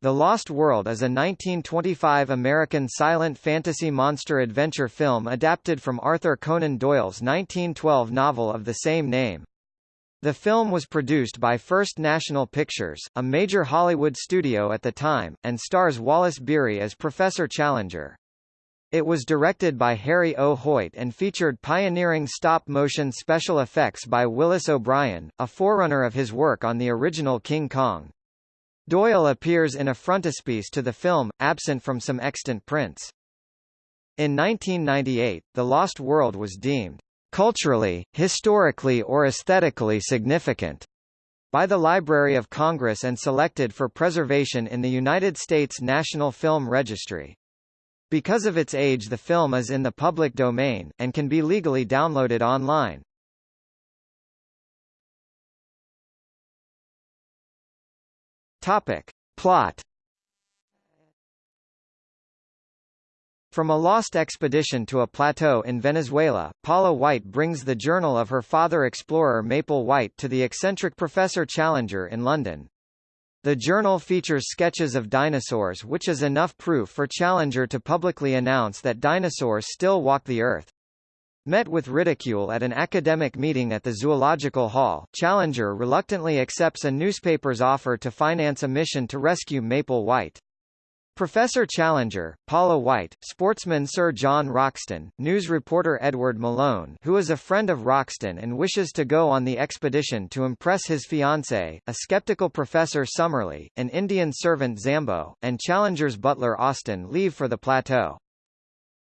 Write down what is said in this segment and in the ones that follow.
The Lost World is a 1925 American silent fantasy monster adventure film adapted from Arthur Conan Doyle's 1912 novel of the same name. The film was produced by First National Pictures, a major Hollywood studio at the time, and stars Wallace Beery as Professor Challenger. It was directed by Harry O. Hoyt and featured pioneering stop-motion special effects by Willis O'Brien, a forerunner of his work on the original King Kong. Doyle appears in a frontispiece to the film, absent from some extant prints. In 1998, The Lost World was deemed culturally, historically or aesthetically significant by the Library of Congress and selected for preservation in the United States National Film Registry. Because of its age the film is in the public domain, and can be legally downloaded online. Topic. Plot From a lost expedition to a plateau in Venezuela, Paula White brings the journal of her father explorer Maple White to the eccentric Professor Challenger in London. The journal features sketches of dinosaurs which is enough proof for Challenger to publicly announce that dinosaurs still walk the earth. Met with ridicule at an academic meeting at the Zoological Hall, Challenger reluctantly accepts a newspaper's offer to finance a mission to rescue Maple White. Professor Challenger, Paula White, sportsman Sir John Roxton, news reporter Edward Malone who is a friend of Roxton and wishes to go on the expedition to impress his fiancée, a skeptical Professor Summerlee, an Indian servant Zambo, and Challenger's butler Austin leave for the plateau.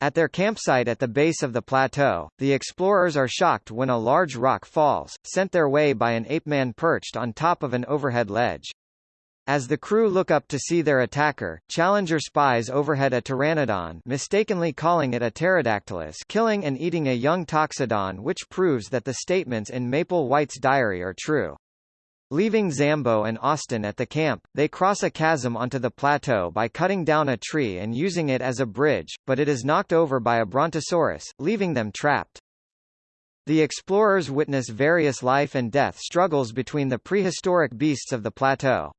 At their campsite at the base of the plateau, the explorers are shocked when a large rock falls, sent their way by an ape-man perched on top of an overhead ledge. As the crew look up to see their attacker, Challenger spies overhead a pteranodon mistakenly calling it a pterodactylus killing and eating a young toxodon which proves that the statements in Maple White's diary are true. Leaving Zambo and Austin at the camp, they cross a chasm onto the plateau by cutting down a tree and using it as a bridge, but it is knocked over by a brontosaurus, leaving them trapped. The explorers witness various life and death struggles between the prehistoric beasts of the plateau.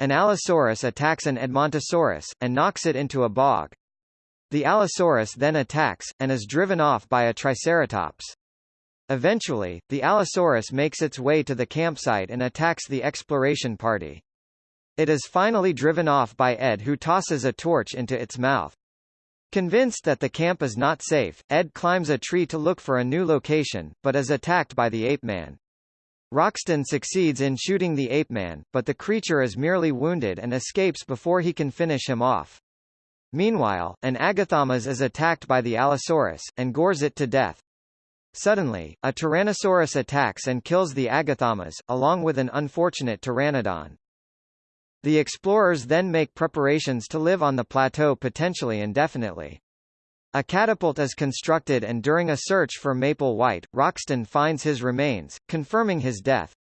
An Allosaurus attacks an Edmontosaurus, and knocks it into a bog. The Allosaurus then attacks, and is driven off by a Triceratops. Eventually, the Allosaurus makes its way to the campsite and attacks the exploration party. It is finally driven off by Ed who tosses a torch into its mouth. Convinced that the camp is not safe, Ed climbs a tree to look for a new location, but is attacked by the ape man. Roxton succeeds in shooting the ape man, but the creature is merely wounded and escapes before he can finish him off. Meanwhile, an Agathaumas is attacked by the Allosaurus, and gores it to death. Suddenly, a Tyrannosaurus attacks and kills the Agathaumas, along with an unfortunate Pteranodon. The explorers then make preparations to live on the plateau potentially indefinitely. A catapult is constructed and during a search for Maple White, Roxton finds his remains, confirming his death.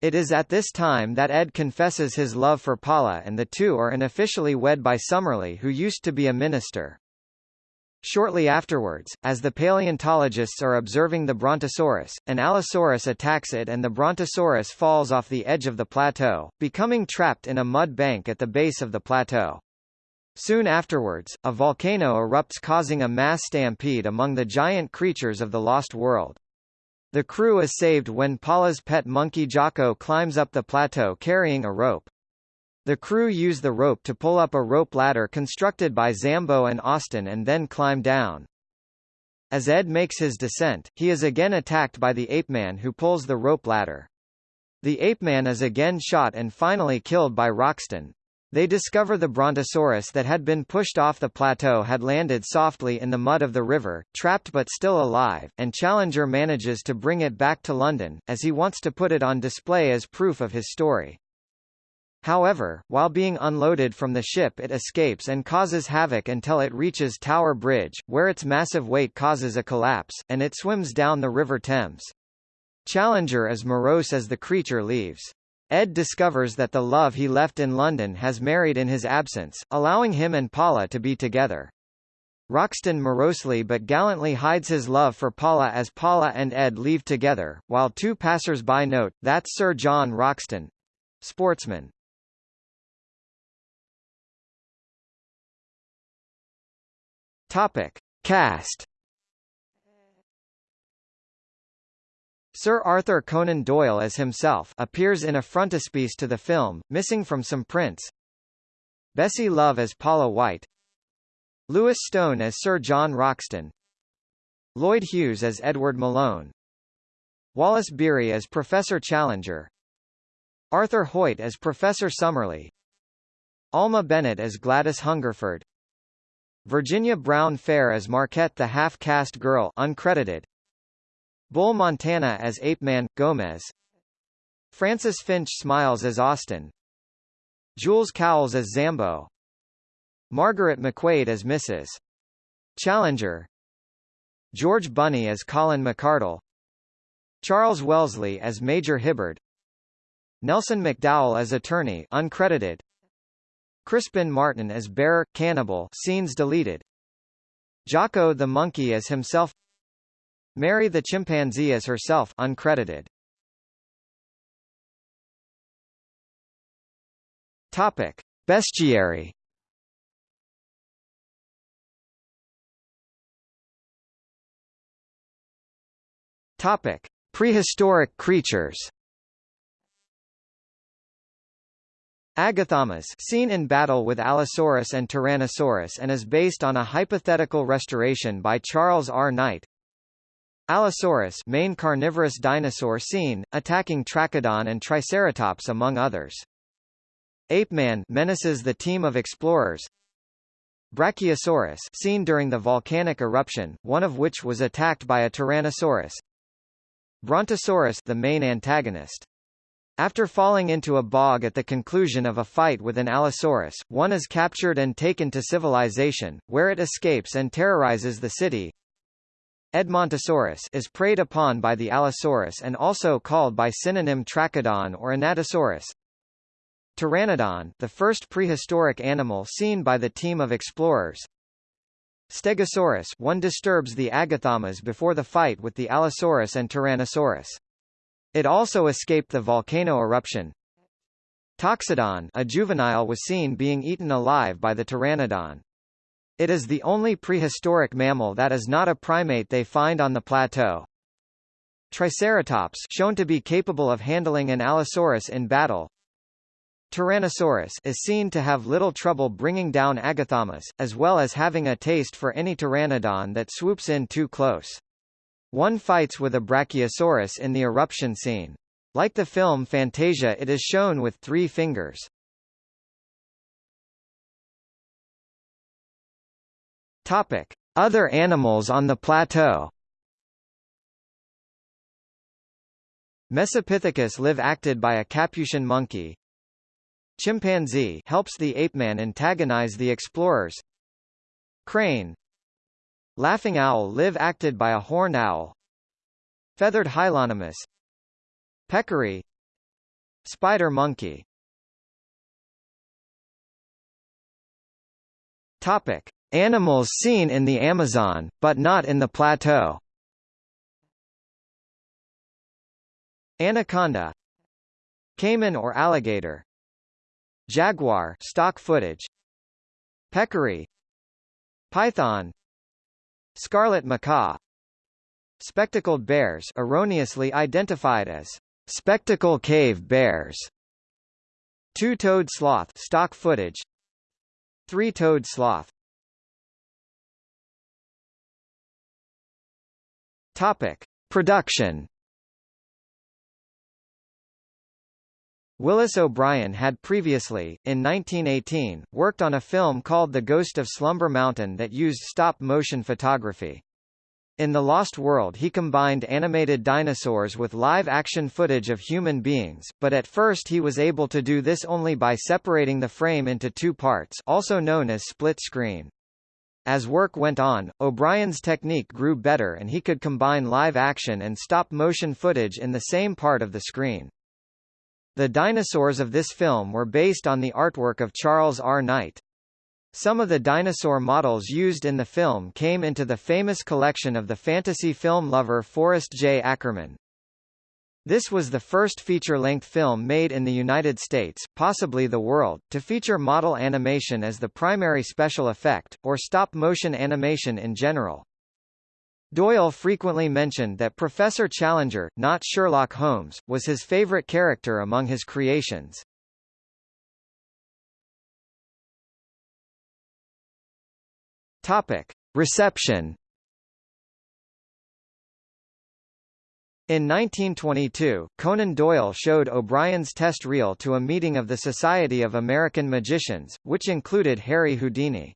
It is at this time that Ed confesses his love for Paula and the two are unofficially wed by Summerlee who used to be a minister. Shortly afterwards, as the paleontologists are observing the Brontosaurus, an Allosaurus attacks it and the Brontosaurus falls off the edge of the plateau, becoming trapped in a mud bank at the base of the plateau. Soon afterwards, a volcano erupts causing a mass stampede among the giant creatures of the Lost World. The crew is saved when Paula's pet monkey Jocko climbs up the plateau carrying a rope. The crew use the rope to pull up a rope ladder constructed by Zambo and Austin and then climb down. As Ed makes his descent, he is again attacked by the ape man who pulls the rope ladder. The ape man is again shot and finally killed by Roxton. They discover the brontosaurus that had been pushed off the plateau had landed softly in the mud of the river, trapped but still alive, and Challenger manages to bring it back to London, as he wants to put it on display as proof of his story. However, while being unloaded from the ship it escapes and causes havoc until it reaches Tower Bridge, where its massive weight causes a collapse, and it swims down the River Thames. Challenger is morose as the creature leaves. Ed discovers that the love he left in London has married in his absence, allowing him and Paula to be together. Roxton morosely but gallantly hides his love for Paula as Paula and Ed leave together, while two passers-by note, that's Sir John Roxton. Sportsman. Topic. Cast. Sir Arthur Conan Doyle as himself appears in a frontispiece to the film, missing from some prints. Bessie Love as Paula White. Lewis Stone as Sir John Roxton. Lloyd Hughes as Edward Malone. Wallace Beery as Professor Challenger. Arthur Hoyt as Professor Summerlee. Alma Bennett as Gladys Hungerford Virginia Browne Faire as Marquette the half-caste girl uncredited. Bull Montana as Ape-Man, Gomez. Francis Finch Smiles as Austin. Jules Cowles as Zambo. Margaret McWade as Mrs. Challenger. George Bunny as Colin McCardle. Charles Wellesley as Major Hibbard. Nelson McDowell as attorney uncredited Crispin Martin as Bear, cannibal scenes deleted Jocko the monkey as himself Mary the chimpanzee as herself uncredited. Topic: Bestiary. Topic: Prehistoric creatures. Agathaumas seen in battle with Allosaurus and Tyrannosaurus and is based on a hypothetical restoration by Charles R. Knight. Allosaurus main carnivorous dinosaur seen, attacking Trachodon and Triceratops among others. Ape-Man menaces the team of explorers. Brachiosaurus seen during the volcanic eruption, one of which was attacked by a Tyrannosaurus. Brontosaurus the main antagonist. After falling into a bog at the conclusion of a fight with an Allosaurus, one is captured and taken to civilization, where it escapes and terrorizes the city. Edmontosaurus is preyed upon by the Allosaurus and also called by synonym Trachodon or Anatosaurus. Pteranodon, the first prehistoric animal seen by the team of explorers. Stegosaurus one disturbs the Agathaumas before the fight with the Allosaurus and Tyrannosaurus. It also escaped the volcano eruption. Toxodon a juvenile was seen being eaten alive by the Pteranodon. It is the only prehistoric mammal that is not a primate they find on the plateau. Triceratops shown to be capable of handling an Allosaurus in battle. Tyrannosaurus is seen to have little trouble bringing down Agathaumas, as well as having a taste for any pteranodon that swoops in too close. One fights with a Brachiosaurus in the eruption scene. Like the film Fantasia it is shown with three fingers. Topic: Other animals on the plateau. Mesopithecus live acted by a capuchin monkey. Chimpanzee helps the ape-man antagonize the explorers. Crane Laughing owl live acted by a horned owl. Feathered Hylonomus Peccary. Spider monkey. Topic. Animals seen in the Amazon, but not in the plateau. Anaconda. Caiman or alligator. Jaguar stock footage. Peccary. Python Scarlet macaw. Spectacled bears erroneously identified as spectacle cave bears. Two-toed sloth stock footage. Three-toed sloth. Topic: Production. Willis O'Brien had previously, in 1918, worked on a film called The Ghost of Slumber Mountain that used stop-motion photography. In The Lost World he combined animated dinosaurs with live-action footage of human beings, but at first he was able to do this only by separating the frame into two parts also known as split screen. As work went on, O'Brien's technique grew better and he could combine live action and stop-motion footage in the same part of the screen. The dinosaurs of this film were based on the artwork of Charles R. Knight. Some of the dinosaur models used in the film came into the famous collection of the fantasy film lover Forrest J. Ackerman. This was the first feature-length film made in the United States, possibly the world, to feature model animation as the primary special effect, or stop-motion animation in general. Doyle frequently mentioned that Professor Challenger, not Sherlock Holmes, was his favorite character among his creations. Topic. Reception In 1922, Conan Doyle showed O'Brien's test reel to a meeting of the Society of American Magicians, which included Harry Houdini.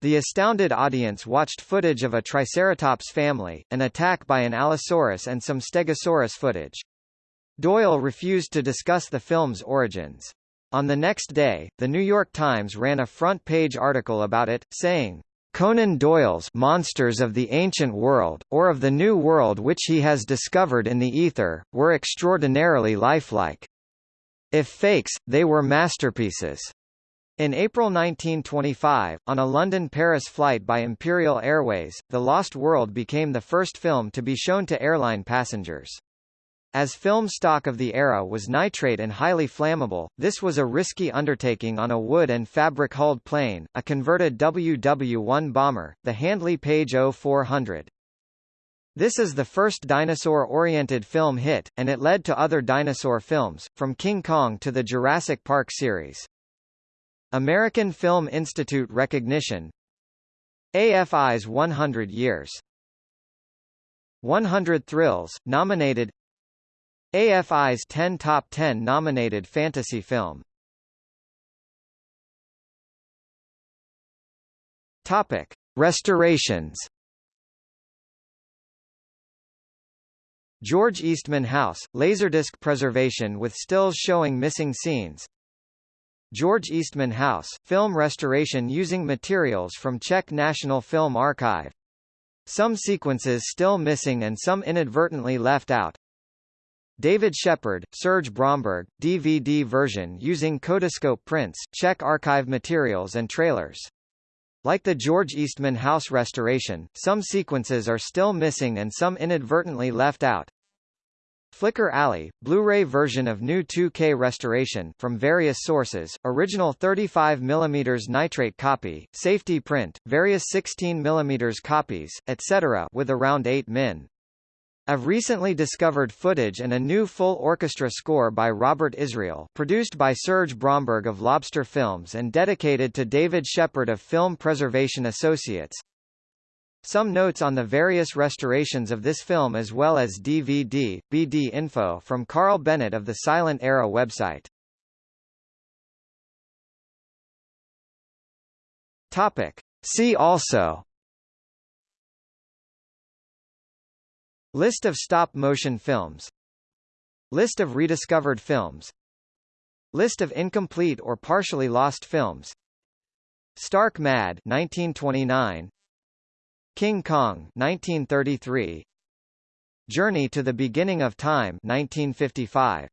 The astounded audience watched footage of a Triceratops family, an attack by an Allosaurus and some Stegosaurus footage. Doyle refused to discuss the film's origins. On the next day, the New York Times ran a front-page article about it, saying, Conan Doyle's Monsters of the Ancient World, or of the New World which he has discovered in the ether, were extraordinarily lifelike. If fakes, they were masterpieces. In April 1925, on a London-Paris flight by Imperial Airways, The Lost World became the first film to be shown to airline passengers. As film stock of the era was nitrate and highly flammable, this was a risky undertaking on a wood and fabric-hulled plane, a converted WW-1 bomber, the Handley Page 0400. This is the first dinosaur-oriented film hit, and it led to other dinosaur films, from King Kong to the Jurassic Park series. American Film Institute recognition AFI's 100 Years 100 Thrills, nominated AFI's 10 Top 10 nominated fantasy film. Topic: Restorations. George Eastman House, Laserdisc preservation with stills showing missing scenes. George Eastman House, film restoration using materials from Czech National Film Archive. Some sequences still missing and some inadvertently left out. David Shepard, Serge Bromberg, DVD version using Kodascope prints, Czech archive materials and trailers. Like the George Eastman House restoration, some sequences are still missing and some inadvertently left out. Flicker Alley, Blu-ray version of new 2K restoration from various sources, original 35 mm nitrate copy, safety print, various 16 mm copies, etc. with around 8 min. Of recently discovered footage and a new full orchestra score by Robert Israel produced by Serge Bromberg of Lobster Films and dedicated to David Shepard of Film Preservation Associates. Some notes on the various restorations of this film as well as DVD, BD info from Carl Bennett of the Silent Era website. Topic. See also. List of stop-motion films. List of rediscovered films. List of incomplete or partially lost films. Stark Mad 1929 King Kong 1933 Journey to the Beginning of Time 1955